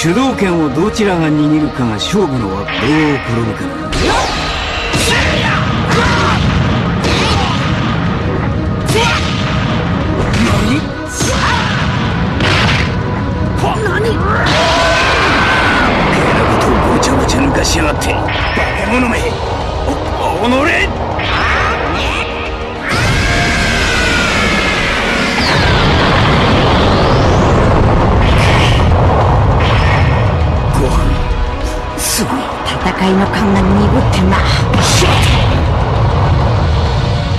主導権をどちらが握るかが勝負の輪どう転ぶかな何？余計なことをごちゃごちゃ抜かしやがってすぐに戦いの勘が鈍ってんな